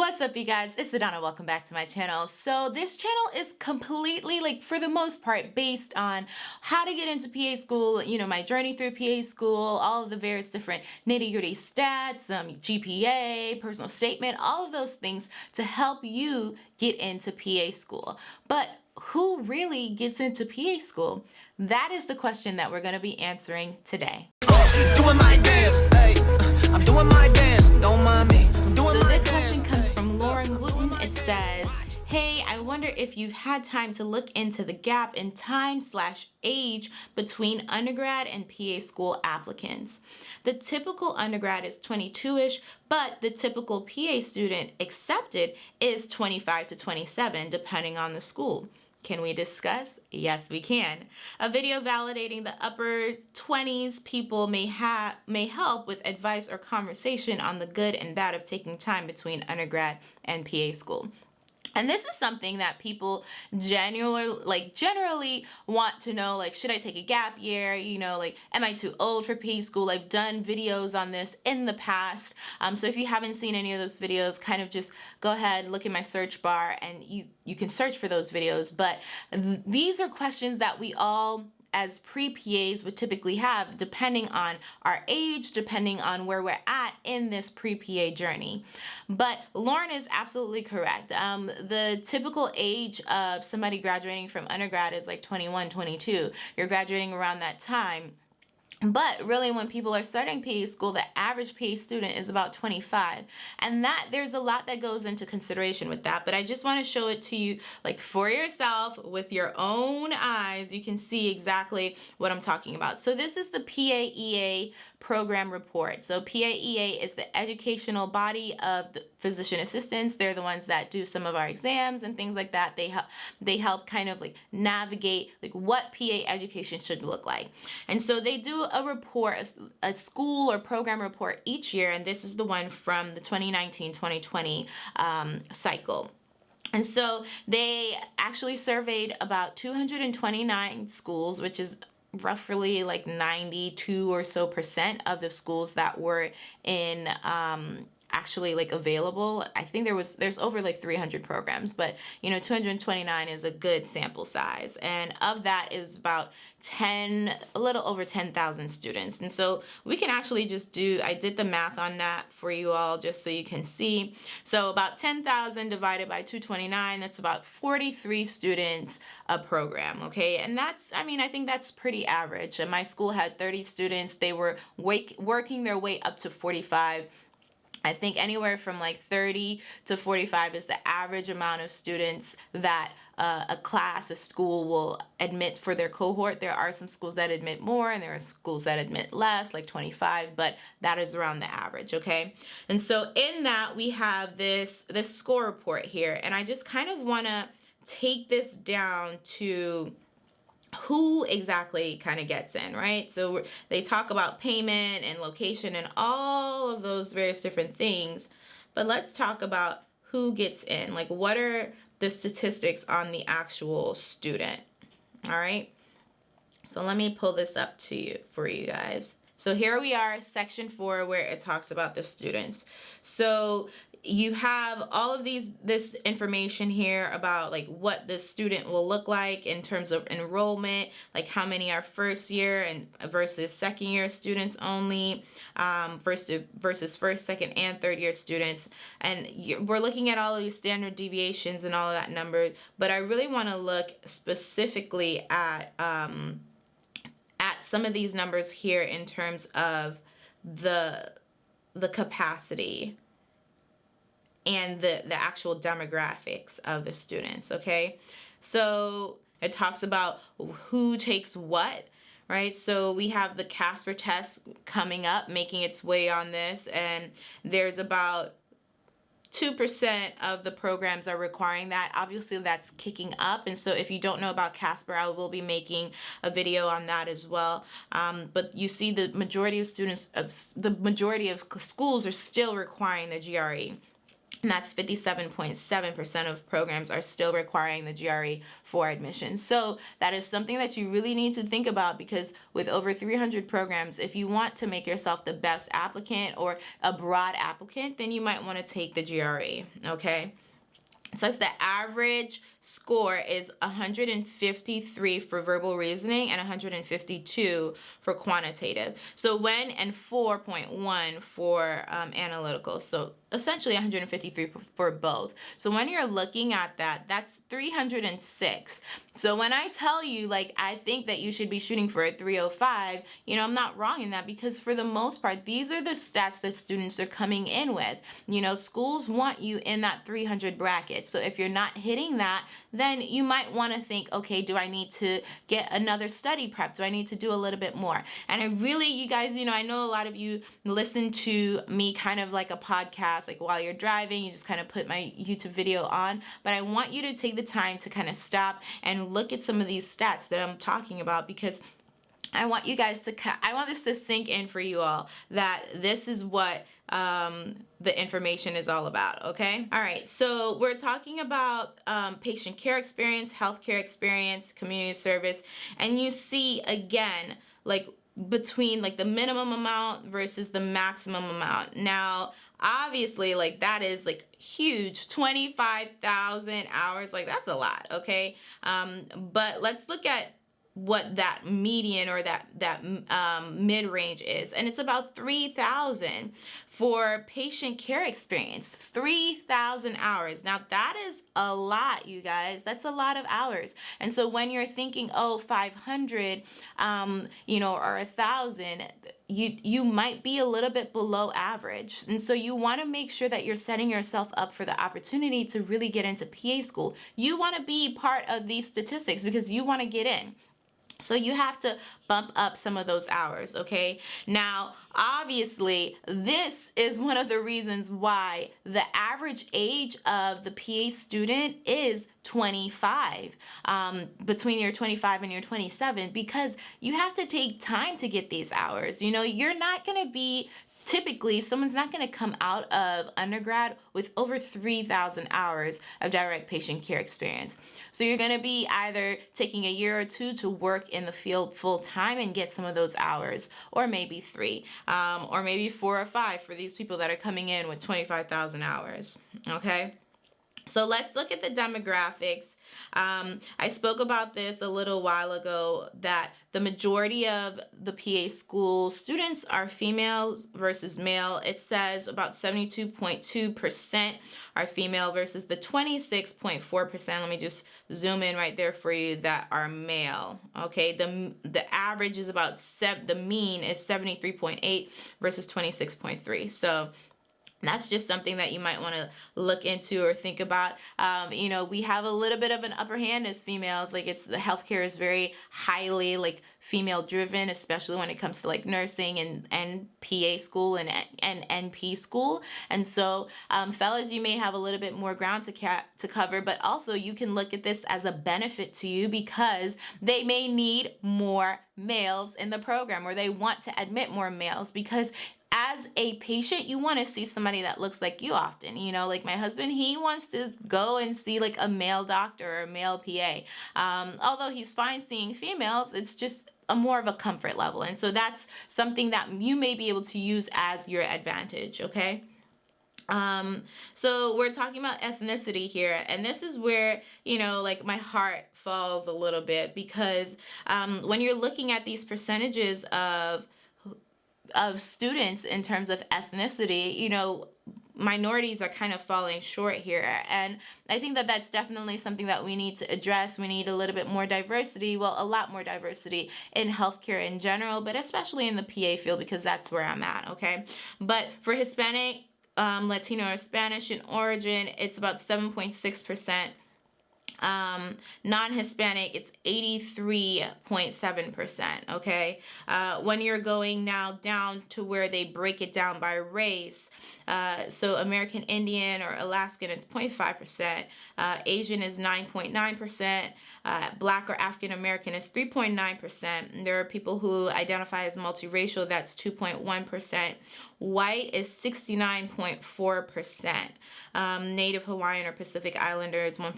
What's up you guys? It's Adana. Welcome back to my channel. So this channel is completely like for the most part based on how to get into PA school, you know, my journey through PA school, all of the various different nitty gritty stats, um, GPA, personal statement, all of those things to help you get into PA school. But who really gets into PA school? That is the question that we're going to be answering today. Doing wonder if you've had time to look into the gap in time slash age between undergrad and PA school applicants. The typical undergrad is 22-ish, but the typical PA student accepted is 25 to 27, depending on the school. Can we discuss? Yes, we can. A video validating the upper 20s people may have may help with advice or conversation on the good and bad of taking time between undergrad and PA school. And this is something that people generally like generally want to know like should I take a gap year? You know like am I too old for PA school? I've done videos on this in the past. Um, so if you haven't seen any of those videos kind of just go ahead look in my search bar and you you can search for those videos. But th these are questions that we all as pre-PAs would typically have depending on our age, depending on where we're at in this pre-PA journey. But Lauren is absolutely correct. Um, the typical age of somebody graduating from undergrad is like 21, 22. You're graduating around that time. But really when people are starting PA school, the average PA student is about 25. And that there's a lot that goes into consideration with that. But I just want to show it to you like for yourself with your own eyes. You can see exactly what I'm talking about. So this is the PAEA program report. So PAEA is the educational body of the physician assistants. They're the ones that do some of our exams and things like that. They help they help kind of like navigate like what PA education should look like. And so they do a report, a, school or program report each year, and this is the one from the 2019-2020 um, cycle. And so they actually surveyed about 229 schools, which is roughly like 92 or so percent of the schools that were in um, actually like available. I think there was there's over like 300 programs, but you know 229 is a good sample size. And of that is about 10 a little over 10,000 students. And so we can actually just do I did the math on that for you all just so you can see. So about 10,000 divided by 229, that's about 43 students a program, okay? And that's I mean, I think that's pretty average. And my school had 30 students. They were wake, working their way up to 45 I think anywhere from like 30 to 45 is the average amount of students that uh, a class, a school will admit for their cohort. There are some schools that admit more and there are schools that admit less, like 25, but that is around the average, okay? And so in that we have this, this score report here and I just kind of wanna take this down to who exactly kind of gets in, right? So they talk about payment and location and all of those various different things, but let's talk about who gets in. Like what are the statistics on the actual student, all right? So let me pull this up to you for you guys. So here we are, section four, where it talks about the students. So you have all of these this information here about like what the student will look like in terms of enrollment like how many are first year and versus second year students only um, first versus first second and third year students. And we're looking at all of these standard deviations and all of that number but I really want to look specifically at um, at some of these numbers here in terms of the the capacity and the, the actual demographics of the students, okay? So it talks about who takes what, right? So we have the Casper test coming up, making its way on this, and there's about 2% of the programs are requiring that. Obviously, that's kicking up. And so if you don't know about Casper, I will be making a video on that as well. Um, but you see the majority of students, of the majority of schools are still requiring the GRE. And that's 57.7% of programs are still requiring the GRE for admission. So that is something that you really need to think about because with over 300 programs, if you want to make yourself the best applicant or a broad applicant, then you might want to take the GRE, okay? So says the average score is 153 for verbal reasoning and 152 for quantitative. So when and 4.1 for um, analytical. So essentially 153 for both. So when you're looking at that, that's 306. So when I tell you, like, I think that you should be shooting for a 305, you know, I'm not wrong in that because for the most part, these are the stats that students are coming in with. You know, schools want you in that 300 bracket. So if you're not hitting that, then you might want to think, okay, do I need to get another study prep? Do I need to do a little bit more? And I really, you guys, you know, I know a lot of you listen to me kind of like a podcast, like while you're driving, you just kind of put my YouTube video on, but I want you to take the time to kind of stop and look at some of these stats that I'm talking about because I want you guys to, I want this to sink in for you all that this is what um, the information is all about, okay? All right, so we're talking about um, patient care experience, healthcare experience, community service, and you see again, like between like the minimum amount versus the maximum amount. Now, obviously like that is like huge 25,000 hours like that's a lot okay um but let's look at what that median or that that um, mid-range is. And it's about 3,000 for patient care experience 3,000 hours. Now that is a lot you guys. That's a lot of hours. And so when you're thinking oh 500 um, you know or a thousand you you might be a little bit below average. And so you want to make sure that you're setting yourself up for the opportunity to really get into PA school. You want to be part of these statistics because you want to get in so you have to bump up some of those hours, okay? Now, obviously, this is one of the reasons why the average age of the PA student is 25, um, between your 25 and your 27, because you have to take time to get these hours. You know, you're not gonna be typically someone's not going to come out of undergrad with over 3,000 hours of direct patient care experience. So you're going to be either taking a year or two to work in the field full time and get some of those hours, or maybe three, um, or maybe four or five for these people that are coming in with 25,000 hours. Okay. So let's look at the demographics. Um, I spoke about this a little while ago that the majority of the PA school students are females versus male. It says about 72.2% are female versus the 26.4%. Let me just zoom in right there for you that are male. Okay, the the average is about seven, the mean is 73.8 versus 26.3. So that's just something that you might want to look into or think about. Um, you know, we have a little bit of an upper hand as females. Like it's the healthcare is very highly like female driven, especially when it comes to like nursing and, and PA school and, and NP school. And so um, fellas, you may have a little bit more ground to, to cover, but also you can look at this as a benefit to you because they may need more males in the program or they want to admit more males because as a patient, you want to see somebody that looks like you often. You know, like my husband, he wants to go and see like a male doctor or a male PA. Um, although he's fine seeing females, it's just a more of a comfort level. And so that's something that you may be able to use as your advantage, okay? Um, so we're talking about ethnicity here, and this is where, you know, like my heart falls a little bit because um, when you're looking at these percentages of of students in terms of ethnicity, you know, minorities are kind of falling short here. And I think that that's definitely something that we need to address. We need a little bit more diversity, well, a lot more diversity in healthcare in general, but especially in the PA field because that's where I'm at, okay? But for Hispanic, um, Latino, or Spanish in origin, it's about 7.6%. um, non-Hispanic, it's 83.7%, okay? Uh, when you're going now down to where they break it down by race, uh, so American Indian or Alaskan, it's 0.5%. Uh, Asian is 9.9%. Uh, Black or African American is 3.9%. There are people who identify as multiracial, that's 2.1%. White is 69.4%. Um, Native Hawaiian or Pacific Islander is 1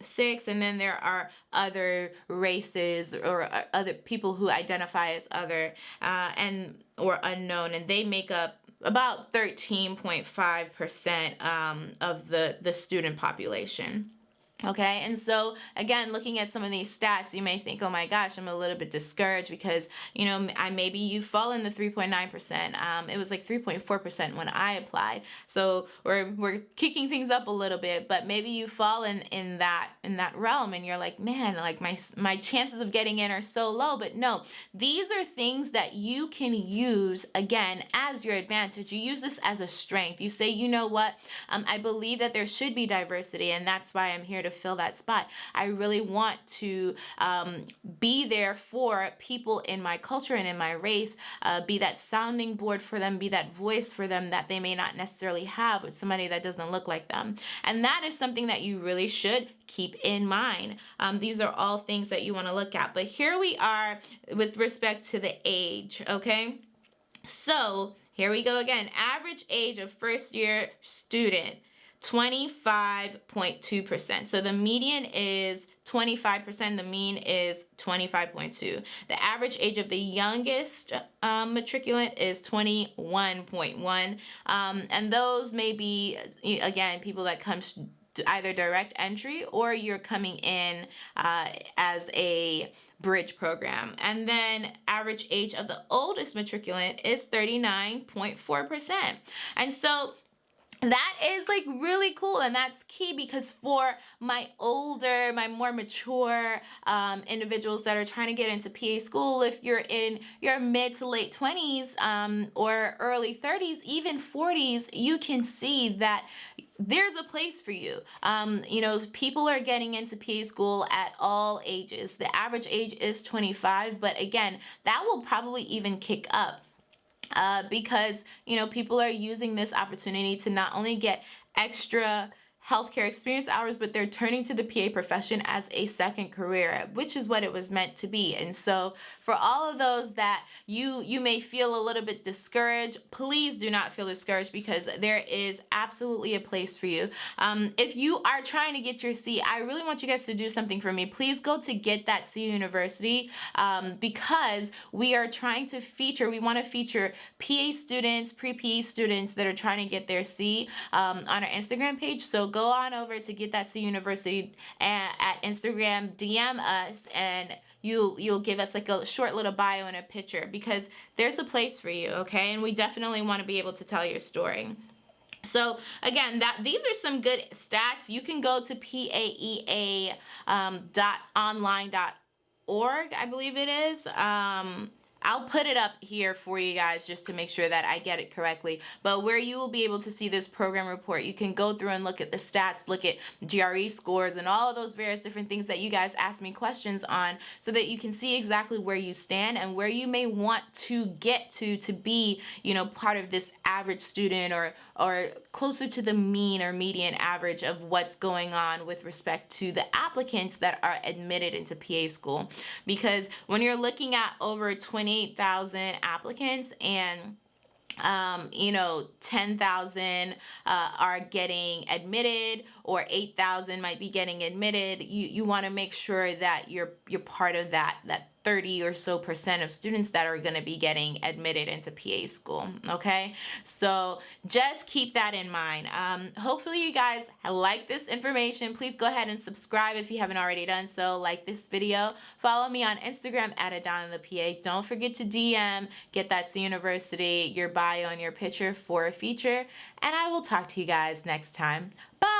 six and then there are other races or uh, other people who identify as other uh, and or unknown and they make up about 13.5% um, of the the student population Okay, and so again, looking at some of these stats, you may think, oh my gosh, I'm a little bit discouraged because, you know, I maybe you fall in the 3.9%. Um, it was like 3.4% when I applied. So we're, we're kicking things up a little bit, but maybe you fall in, in that in that realm and you're like, man, like my, my chances of getting in are so low. But no, these are things that you can use, again, as your advantage. You use this as a strength. You say, you know what, um, I believe that there should be diversity and that's why I'm here to fill that spot. I really want to um, be there for people in my culture and in my race, uh, be that sounding board for them, be that voice for them that they may not necessarily have with somebody that doesn't look like them. And that is something that you really should keep in mind. Um, these are all things that you want to look at. But here we are with respect to the age, okay? So here we go again. Average age of first year student. 25.2%. So the median is 25%, the mean is 25.2. The average age of the youngest um, matriculant is 21.1. Um, and those may be, again, people that come either direct entry or you're coming in uh, as a bridge program. And then average age of the oldest matriculant is 39.4%. And so that is like really cool and that's key because for my older my more mature um, individuals that are trying to get into PA school if you're in your mid to late 20s um, or early 30s even 40s you can see that there's a place for you. Um, you know, people are getting into PA school at all ages. The average age is 25, but again, that will probably even kick up uh, because you know people are using this opportunity to not only get extra healthcare experience hours, but they're turning to the PA profession as a second career, which is what it was meant to be. And so for all of those that you you may feel a little bit discouraged, please do not feel discouraged because there is absolutely a place for you. Um, if you are trying to get your C, I really want you guys to do something for me. Please go to Get That C University um, because we are trying to feature, we want to feature PA students, pre-PA students that are trying to get their C um, on our Instagram page. So go on over to Get That C University at, at Instagram, DM us, and you'll you'll give us like a short little bio and a picture because there's a place for you, okay? And we definitely want to be able to tell your story. So again, that these are some good stats. You can go to paea um, dot online dot org, I believe it is. Um, I'll put it up here for you guys just to make sure that I get it correctly. But where you will be able to see this program report, you can go through and look at the stats, look at GRE scores and all of those various different things that you guys ask me questions on so that you can see exactly where you stand and where you may want to get to to be, you know, part of this average student or or closer to the mean or median average of what's going on with respect to the applicants that are admitted into PA school. Because when you're looking at over 28,000 applicants and um, you know, 10,000 uh, are getting admitted or 8,000 might be getting admitted. You, you want to make sure that you're, you're part of that, that 30 or so percent of students that are going to be getting admitted into PA school. Okay, so just keep that in mind. Um, hopefully you guys like this information. Please go ahead and subscribe if you haven't already done so. Like this video. Follow me on Instagram at Adana the PA. Don't forget to DM, get that C University, your bio and your picture for a feature. And I will talk to you guys next time. Bye!